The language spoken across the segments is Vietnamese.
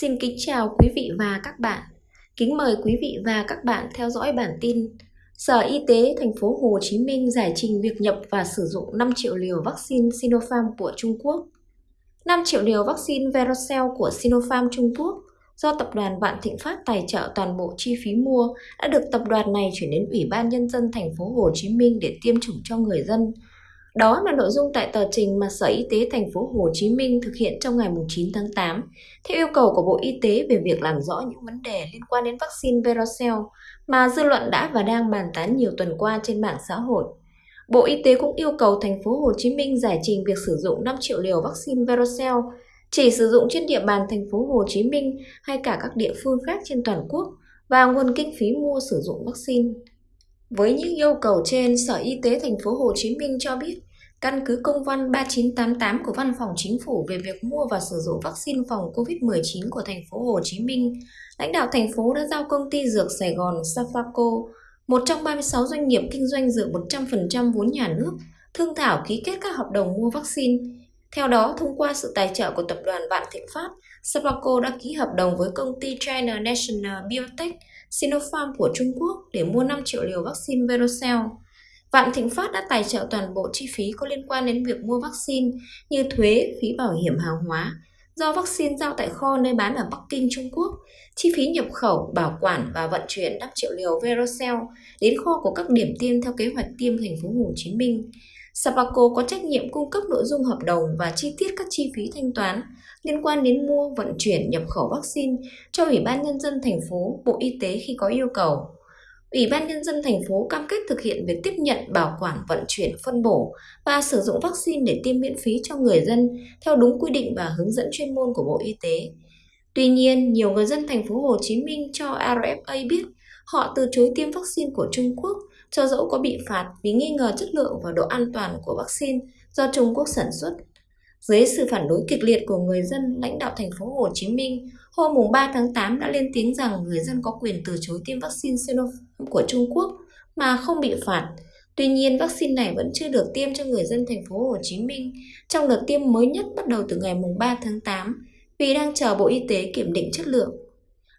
Xin kính chào quý vị và các bạn. Kính mời quý vị và các bạn theo dõi bản tin. Sở Y tế thành phố Hồ Chí Minh giải trình việc nhập và sử dụng 5 triệu liều vaccine Sinopharm của Trung Quốc. 5 triệu liều vaccine Verocell của Sinopharm Trung Quốc do tập đoàn Vạn Thịnh Phát tài trợ toàn bộ chi phí mua đã được tập đoàn này chuyển đến Ủy ban nhân dân thành phố Hồ Chí Minh để tiêm chủng cho người dân đó là nội dung tại tờ trình mà Sở Y tế thành phố Hồ Chí Minh thực hiện trong ngày 9 tháng 8 theo yêu cầu của Bộ Y tế về việc làm rõ những vấn đề liên quan đến vaccine Verocell mà dư luận đã và đang bàn tán nhiều tuần qua trên mạng xã hội. Bộ Y tế cũng yêu cầu thành phố Hồ Chí Minh giải trình việc sử dụng 5 triệu liều vaccine Verocell chỉ sử dụng trên địa bàn thành phố Hồ Chí Minh hay cả các địa phương khác trên toàn quốc và nguồn kinh phí mua sử dụng vaccine. Với những yêu cầu trên, Sở Y tế thành phố Hồ Chí Minh cho biết Căn cứ công văn 3988 của Văn phòng Chính phủ về việc mua và sử dụng vaccine phòng COVID-19 của thành phố Hồ Chí Minh, lãnh đạo thành phố đã giao công ty dược Sài Gòn Safaco, một trong 36 doanh nghiệp kinh doanh dược 100% vốn nhà nước, thương thảo ký kết các hợp đồng mua vaccine. Theo đó, thông qua sự tài trợ của tập đoàn Vạn Thịnh Phát, Safaco đã ký hợp đồng với công ty China National Biotech Sinopharm của Trung Quốc để mua 5 triệu liều vaccine Verocell. Vạn Thịnh Phát đã tài trợ toàn bộ chi phí có liên quan đến việc mua vaccine như thuế, phí bảo hiểm hàng hóa, do vaccine giao tại kho nơi bán ở Bắc Kinh, Trung Quốc, chi phí nhập khẩu, bảo quản và vận chuyển 5 triệu liều Verocell đến kho của các điểm tiêm theo kế hoạch tiêm thành phố Hồ Chí Minh. Sapaco có trách nhiệm cung cấp nội dung hợp đồng và chi tiết các chi phí thanh toán liên quan đến mua, vận chuyển, nhập khẩu vaccine cho Ủy ban Nhân dân thành phố, Bộ Y tế khi có yêu cầu. Ủy ban Nhân dân thành phố cam kết thực hiện việc tiếp nhận, bảo quản, vận chuyển, phân bổ và sử dụng vaccine để tiêm miễn phí cho người dân theo đúng quy định và hướng dẫn chuyên môn của Bộ Y tế. Tuy nhiên, nhiều người dân thành phố Hồ Chí Minh cho RFA biết họ từ chối tiêm vaccine của Trung Quốc cho dẫu có bị phạt vì nghi ngờ chất lượng và độ an toàn của vaccine do Trung Quốc sản xuất. Dưới sự phản đối kịch liệt của người dân, lãnh đạo thành phố Hồ Chí Minh hôm 3 tháng 8 đã lên tiếng rằng người dân có quyền từ chối tiêm vaccine Sinopharm của Trung Quốc mà không bị phạt. Tuy nhiên, vaccine này vẫn chưa được tiêm cho người dân thành phố Hồ Chí Minh trong đợt tiêm mới nhất bắt đầu từ ngày 3 tháng 8 vì đang chờ Bộ Y tế kiểm định chất lượng.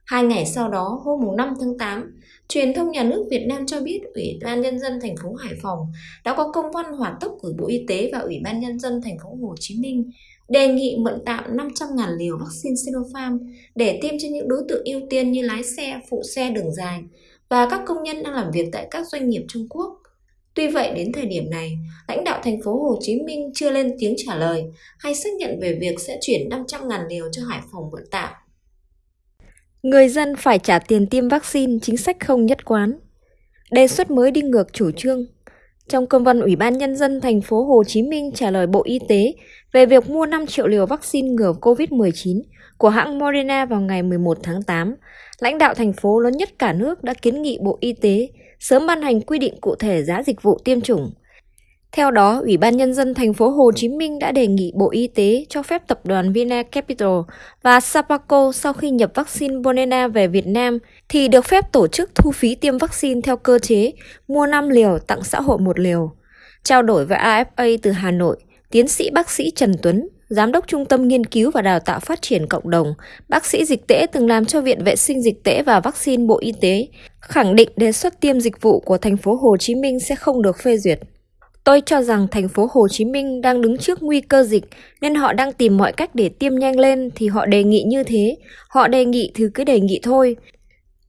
Hai ngày sau đó, hôm 5 tháng 8, truyền thông nhà nước Việt Nam cho biết Ủy ban Nhân dân thành phố Hải Phòng đã có công văn hỏa tốc gửi Bộ Y tế và Ủy ban Nhân dân thành phố Hồ Chí Minh đề nghị mượn tạm 500.000 liều vaccine Sinopharm để tiêm cho những đối tượng ưu tiên như lái xe, phụ xe đường dài và các công nhân đang làm việc tại các doanh nghiệp Trung Quốc. Tuy vậy đến thời điểm này, lãnh đạo thành phố Hồ Chí Minh chưa lên tiếng trả lời hay xác nhận về việc sẽ chuyển 500.000 liều cho Hải Phòng mượn tạm. Người dân phải trả tiền tiêm vaccine chính sách không nhất quán. Đề xuất mới đi ngược chủ trương. Trong công văn Ủy ban Nhân dân thành phố Hồ Chí Minh trả lời Bộ Y tế về việc mua 5 triệu liều vaccine ngừa COVID-19 của hãng Moderna vào ngày 11 tháng 8, lãnh đạo thành phố lớn nhất cả nước đã kiến nghị Bộ Y tế sớm ban hành quy định cụ thể giá dịch vụ tiêm chủng, theo đó, Ủy ban Nhân dân thành phố Hồ Chí Minh đã đề nghị Bộ Y tế cho phép tập đoàn Vina Capital và Sapaco sau khi nhập vaccine Bonena về Việt Nam thì được phép tổ chức thu phí tiêm vaccine theo cơ chế mua 5 liều tặng xã hội một liều. Trao đổi với AFA từ Hà Nội, tiến sĩ bác sĩ Trần Tuấn, Giám đốc Trung tâm Nghiên cứu và Đào tạo Phát triển Cộng đồng, bác sĩ dịch tễ từng làm cho Viện Vệ sinh Dịch tễ và Vaccine Bộ Y tế, khẳng định đề xuất tiêm dịch vụ của thành phố Hồ Chí Minh sẽ không được phê duyệt. Tôi cho rằng thành phố Hồ Chí Minh đang đứng trước nguy cơ dịch, nên họ đang tìm mọi cách để tiêm nhanh lên thì họ đề nghị như thế. Họ đề nghị thì cứ đề nghị thôi.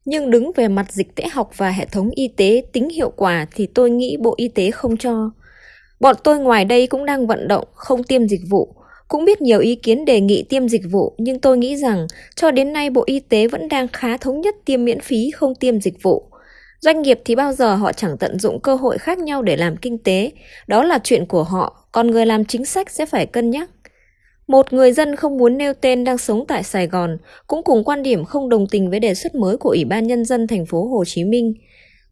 Nhưng đứng về mặt dịch tễ học và hệ thống y tế tính hiệu quả thì tôi nghĩ Bộ Y tế không cho. Bọn tôi ngoài đây cũng đang vận động không tiêm dịch vụ. Cũng biết nhiều ý kiến đề nghị tiêm dịch vụ, nhưng tôi nghĩ rằng cho đến nay Bộ Y tế vẫn đang khá thống nhất tiêm miễn phí, không tiêm dịch vụ. Doanh nghiệp thì bao giờ họ chẳng tận dụng cơ hội khác nhau để làm kinh tế, đó là chuyện của họ, còn người làm chính sách sẽ phải cân nhắc. Một người dân không muốn nêu tên đang sống tại Sài Gòn cũng cùng quan điểm không đồng tình với đề xuất mới của Ủy ban Nhân dân thành phố Hồ Chí Minh.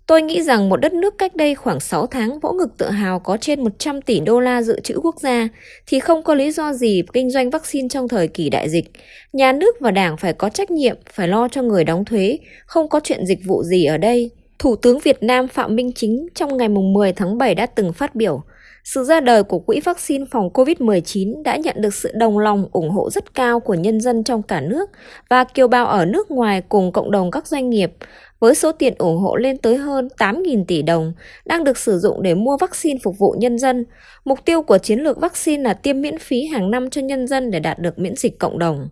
Tôi nghĩ rằng một đất nước cách đây khoảng 6 tháng vỗ ngực tự hào có trên 100 tỷ đô la dự trữ quốc gia thì không có lý do gì kinh doanh vaccine trong thời kỳ đại dịch. Nhà nước và đảng phải có trách nhiệm, phải lo cho người đóng thuế, không có chuyện dịch vụ gì ở đây. Thủ tướng Việt Nam Phạm Minh Chính trong ngày 10 tháng 7 đã từng phát biểu Sự ra đời của Quỹ vaccine phòng COVID-19 đã nhận được sự đồng lòng ủng hộ rất cao của nhân dân trong cả nước và kiều bào ở nước ngoài cùng cộng đồng các doanh nghiệp, với số tiền ủng hộ lên tới hơn 8.000 tỷ đồng đang được sử dụng để mua vaccine phục vụ nhân dân. Mục tiêu của chiến lược vaccine là tiêm miễn phí hàng năm cho nhân dân để đạt được miễn dịch cộng đồng.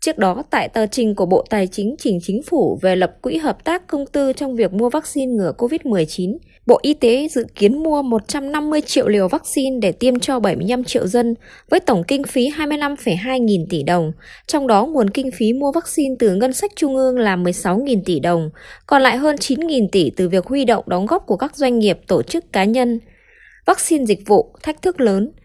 Trước đó, tại tờ trình của Bộ Tài chính trình chính phủ về lập quỹ hợp tác công tư trong việc mua vaccine ngừa COVID-19, Bộ Y tế dự kiến mua 150 triệu liều vaccine để tiêm cho 75 triệu dân với tổng kinh phí 25,2 nghìn tỷ đồng, trong đó nguồn kinh phí mua vaccine từ ngân sách trung ương là 16 nghìn tỷ đồng, còn lại hơn 9 nghìn tỷ từ việc huy động đóng góp của các doanh nghiệp, tổ chức cá nhân. Vaccine dịch vụ, thách thức lớn –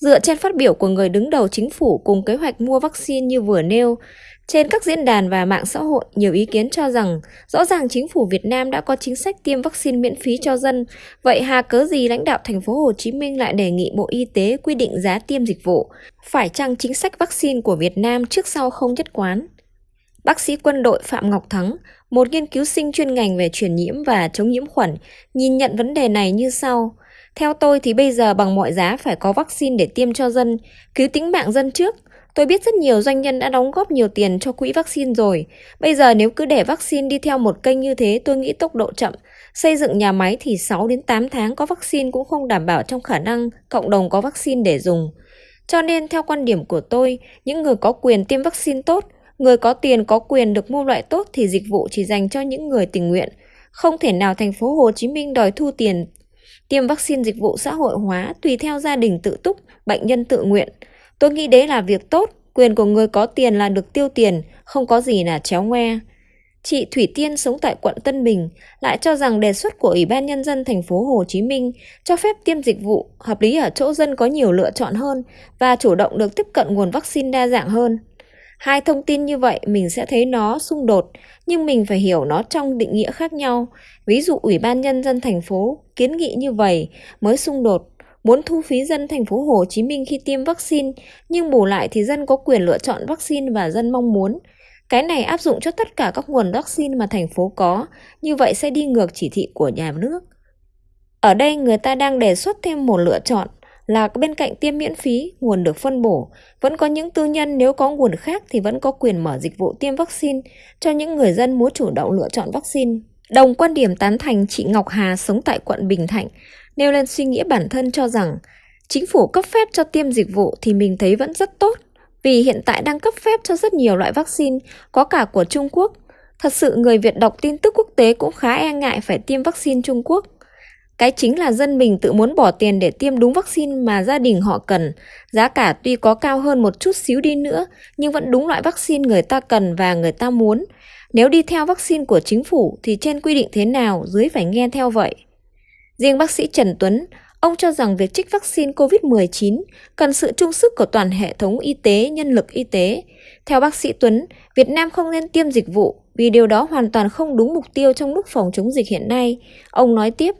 Dựa trên phát biểu của người đứng đầu chính phủ cùng kế hoạch mua vaccine như vừa nêu, trên các diễn đàn và mạng xã hội, nhiều ý kiến cho rằng rõ ràng chính phủ Việt Nam đã có chính sách tiêm vaccine miễn phí cho dân, vậy hà cớ gì lãnh đạo thành phố Hồ Chí Minh lại đề nghị Bộ Y tế quy định giá tiêm dịch vụ? Phải chăng chính sách vaccine của Việt Nam trước sau không nhất quán? Bác sĩ quân đội Phạm Ngọc Thắng, một nghiên cứu sinh chuyên ngành về truyền nhiễm và chống nhiễm khuẩn, nhìn nhận vấn đề này như sau: theo tôi thì bây giờ bằng mọi giá phải có vaccine để tiêm cho dân, cứu tính mạng dân trước. Tôi biết rất nhiều doanh nhân đã đóng góp nhiều tiền cho quỹ vaccine rồi. Bây giờ nếu cứ để vaccine đi theo một kênh như thế tôi nghĩ tốc độ chậm. Xây dựng nhà máy thì 6 đến 8 tháng có vaccine cũng không đảm bảo trong khả năng cộng đồng có vaccine để dùng. Cho nên theo quan điểm của tôi, những người có quyền tiêm vaccine tốt, người có tiền có quyền được mua loại tốt thì dịch vụ chỉ dành cho những người tình nguyện. Không thể nào thành phố Hồ Chí Minh đòi thu tiền tiêm vaccine dịch vụ xã hội hóa tùy theo gia đình tự túc, bệnh nhân tự nguyện. Tôi nghĩ đấy là việc tốt, quyền của người có tiền là được tiêu tiền, không có gì là chéo ngoe. Chị Thủy Tiên sống tại quận Tân Bình lại cho rằng đề xuất của Ủy ban nhân dân thành phố Hồ Chí Minh cho phép tiêm dịch vụ hợp lý ở chỗ dân có nhiều lựa chọn hơn và chủ động được tiếp cận nguồn vaccine đa dạng hơn. Hai thông tin như vậy mình sẽ thấy nó xung đột, nhưng mình phải hiểu nó trong định nghĩa khác nhau. Ví dụ Ủy ban nhân dân thành phố kiến nghị như vậy mới xung đột, muốn thu phí dân thành phố Hồ Chí Minh khi tiêm vaccine, nhưng bù lại thì dân có quyền lựa chọn vaccine và dân mong muốn. Cái này áp dụng cho tất cả các nguồn vaccine mà thành phố có, như vậy sẽ đi ngược chỉ thị của nhà nước. Ở đây người ta đang đề xuất thêm một lựa chọn là bên cạnh tiêm miễn phí, nguồn được phân bổ, vẫn có những tư nhân nếu có nguồn khác thì vẫn có quyền mở dịch vụ tiêm vaccine cho những người dân muốn chủ động lựa chọn vaccine. Đồng quan điểm tán thành chị Ngọc Hà sống tại quận Bình Thạnh, nêu lên suy nghĩ bản thân cho rằng chính phủ cấp phép cho tiêm dịch vụ thì mình thấy vẫn rất tốt, vì hiện tại đang cấp phép cho rất nhiều loại vaccine, có cả của Trung Quốc. Thật sự người Việt đọc tin tức quốc tế cũng khá e ngại phải tiêm vaccine Trung Quốc. Cái chính là dân mình tự muốn bỏ tiền để tiêm đúng vaccine mà gia đình họ cần. Giá cả tuy có cao hơn một chút xíu đi nữa, nhưng vẫn đúng loại vaccine người ta cần và người ta muốn. Nếu đi theo vaccine của chính phủ thì trên quy định thế nào dưới phải nghe theo vậy. Riêng bác sĩ Trần Tuấn, ông cho rằng việc trích vaccine COVID-19 cần sự trung sức của toàn hệ thống y tế, nhân lực y tế. Theo bác sĩ Tuấn, Việt Nam không nên tiêm dịch vụ vì điều đó hoàn toàn không đúng mục tiêu trong lúc phòng chống dịch hiện nay. Ông nói tiếp,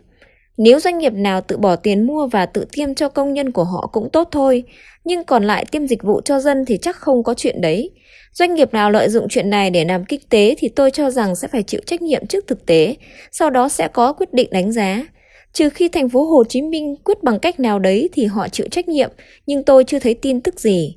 nếu doanh nghiệp nào tự bỏ tiền mua và tự tiêm cho công nhân của họ cũng tốt thôi, nhưng còn lại tiêm dịch vụ cho dân thì chắc không có chuyện đấy. Doanh nghiệp nào lợi dụng chuyện này để làm kinh tế thì tôi cho rằng sẽ phải chịu trách nhiệm trước thực tế, sau đó sẽ có quyết định đánh giá. Trừ khi thành phố Hồ Chí Minh quyết bằng cách nào đấy thì họ chịu trách nhiệm, nhưng tôi chưa thấy tin tức gì.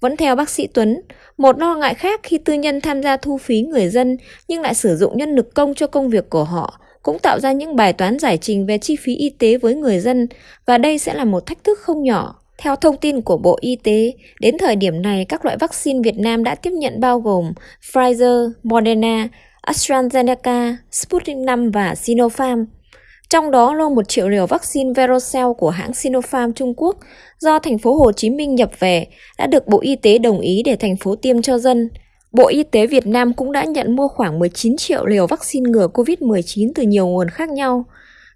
Vẫn theo bác sĩ Tuấn, một lo ngại khác khi tư nhân tham gia thu phí người dân nhưng lại sử dụng nhân lực công cho công việc của họ cũng tạo ra những bài toán giải trình về chi phí y tế với người dân và đây sẽ là một thách thức không nhỏ. Theo thông tin của Bộ Y tế, đến thời điểm này các loại vaccine Việt Nam đã tiếp nhận bao gồm Pfizer, Moderna, AstraZeneca, Sputnik V và Sinopharm. Trong đó lô 1 triệu liều vaccine Verocell của hãng Sinopharm Trung Quốc do thành phố Hồ Chí Minh nhập về đã được Bộ Y tế đồng ý để thành phố tiêm cho dân. Bộ Y tế Việt Nam cũng đã nhận mua khoảng 19 triệu liều vaccine ngừa COVID-19 từ nhiều nguồn khác nhau.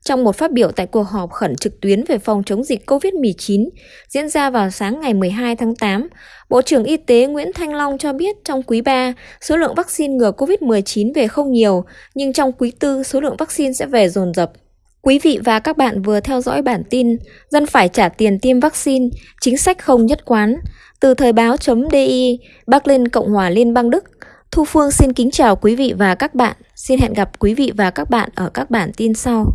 Trong một phát biểu tại cuộc họp khẩn trực tuyến về phòng chống dịch COVID-19 diễn ra vào sáng ngày 12 tháng 8, Bộ trưởng Y tế Nguyễn Thanh Long cho biết trong quý 3, số lượng vaccine ngừa COVID-19 về không nhiều, nhưng trong quý 4 số lượng vaccine sẽ về dồn dập. Quý vị và các bạn vừa theo dõi bản tin Dân phải trả tiền tiêm vaccine, chính sách không nhất quán từ thời báo.di, Bắc Linh, Cộng hòa Liên bang Đức. Thu Phương xin kính chào quý vị và các bạn. Xin hẹn gặp quý vị và các bạn ở các bản tin sau.